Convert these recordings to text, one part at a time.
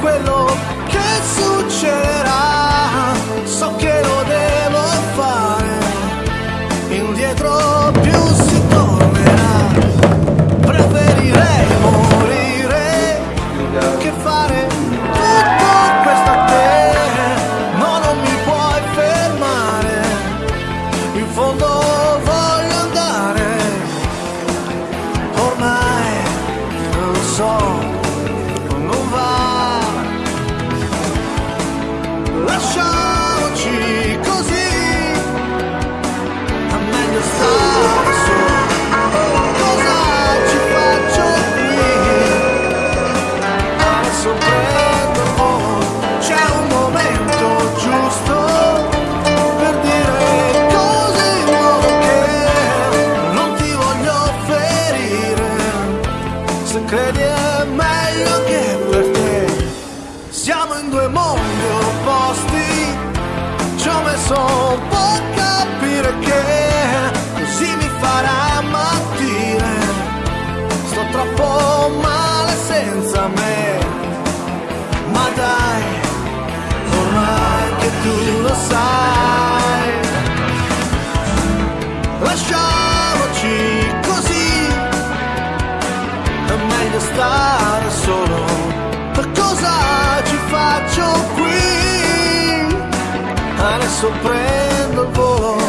quello che succederà, so che lo devo fare, indietro più si tornerà, preferirei morire che fare tutto questo a te, no non mi puoi fermare, in fondo voglio andare, ormai lo so, non va lasciamoci così, a meglio stare su. Cosa ci faccio qui? Adesso prendo, oh, c'è un momento giusto per dire cose in modo che non ti voglio ferire. Se credi è meglio che per te siamo in due mondi opposti senso può capire che così mi farà mattire. Sto troppo male senza me ma dai ormai che tu lo sai. Lasciamoci così è meglio stare Adesso prendo il volo.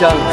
done.